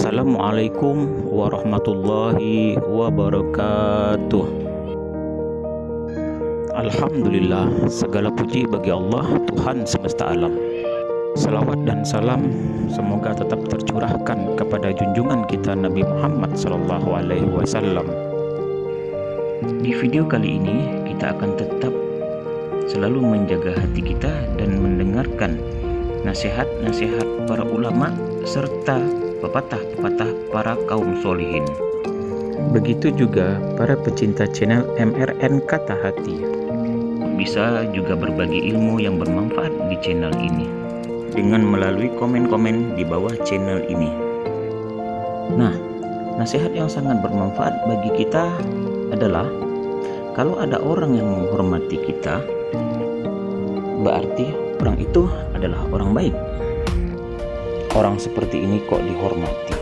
Assalamualaikum warahmatullahi wabarakatuh Alhamdulillah segala puji bagi Allah Tuhan semesta alam Salawat dan salam semoga tetap tercurahkan kepada junjungan kita Nabi Muhammad Wasallam. Di video kali ini kita akan tetap selalu menjaga hati kita dan mendengarkan nasihat-nasihat para ulama serta pepatah-pepatah para kaum solihin. Begitu juga para pecinta channel MRN Kata Hati. Bisa juga berbagi ilmu yang bermanfaat di channel ini dengan melalui komen-komen di bawah channel ini. Nah, nasihat yang sangat bermanfaat bagi kita adalah kalau ada orang yang menghormati kita, berarti orang itu adalah orang baik. Orang seperti ini kok dihormati.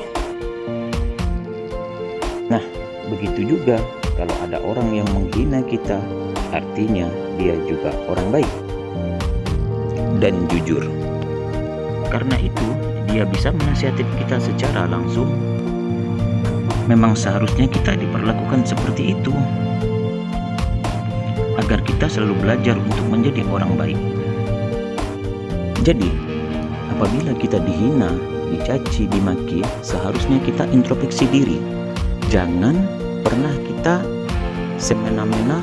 Nah, begitu juga kalau ada orang yang menghina kita, artinya dia juga orang baik dan jujur. Karena itu, dia bisa menasihati kita secara langsung. Memang seharusnya kita diperlakukan seperti itu. Agar kita selalu belajar untuk menjadi orang baik. Jadi, apabila kita dihina, dicaci, dimaki, seharusnya kita introspeksi diri. Jangan pernah kita semena-mena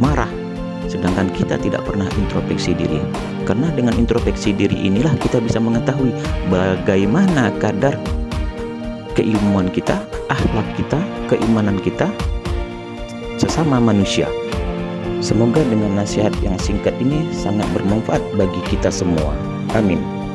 marah. Sedangkan kita tidak pernah introspeksi diri. Karena dengan introspeksi diri inilah kita bisa mengetahui bagaimana kadar keilmuan kita akhlak kita keimanan kita sesama manusia. Semoga dengan nasihat yang singkat ini sangat bermanfaat bagi kita semua. Amin